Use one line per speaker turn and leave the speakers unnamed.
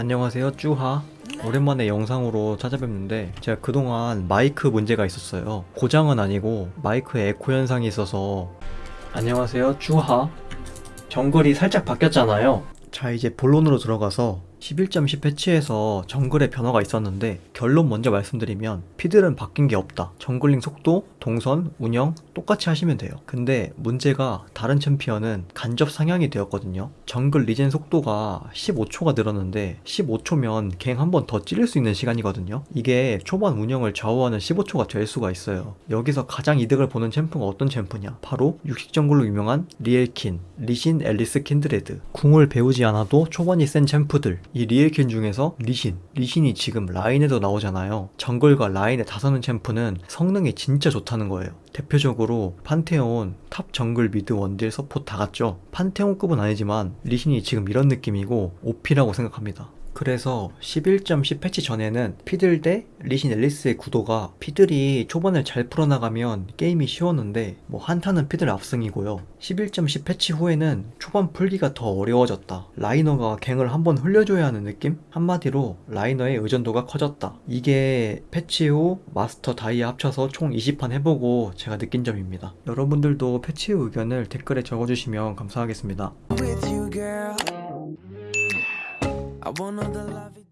안녕하세요 쭈하. 오랜만에 영상으로 찾아뵙는데 제가 그동안 마이크 문제가 있었어요. 고장은 아니고 마이크에 에코 현상이 있어서. 안녕하세요 쭈하. 정글이 살짝 바뀌었잖아요. 자 이제 본론으로 들어가서 11.10 패치에서 정글의 변화가 있었는데 결론 먼저 말씀드리면 피들은 바뀐 게 없다. jungling 속도, 동선, 운영 똑같이 하시면 돼요. 근데 문제가 다른 챔피언은 간접 상향이 되었거든요. 정글 regen 속도가 15초가 늘었는데 15초면 갱 한 번더 찌를 수 있는 시간이거든요. 이게 초반 운영을 좌우하는 15초가 될 수가 있어요. 여기서 가장 이득을 보는 champ가 어떤 champ냐? 바로 육식 정글로 유명한 리엘킨, 리신, 엘리스, 킨드레드. 궁을 배우지 않아도 초반이 센 champ들 이 리엘킨 중에서 리신 리신이 지금 라인에도 나오잖아요. 정글과 라인에 다서는 champ는 성능이 진짜 좋다는 거예요. 대표적으로 판테온, top 정글 mid 원딜 서포트 다 같죠? 판테온급은 아니지만 리신이 지금 이런 느낌이고 OP라고 생각합니다 그래서 11.10 패치 전에는 피들 대 리신 엘리스의 구도가 피들이 초반을 잘 풀어나가면 게임이 쉬웠는데 뭐 한타는 피들 압승이고요. 11.10 패치 후에는 초반 풀기가 더 어려워졌다. laner가 갱을 한번 흘려줘야 하는 느낌? 한마디로 laner의 의존도가 커졌다. 이게 패치 후 마스터 다이아 합쳐서 총 20판 해보고 제가 느낀 점입니다. 여러분들도 패치 후 의견을 댓글에 적어주시면 감사하겠습니다.
I want all the love.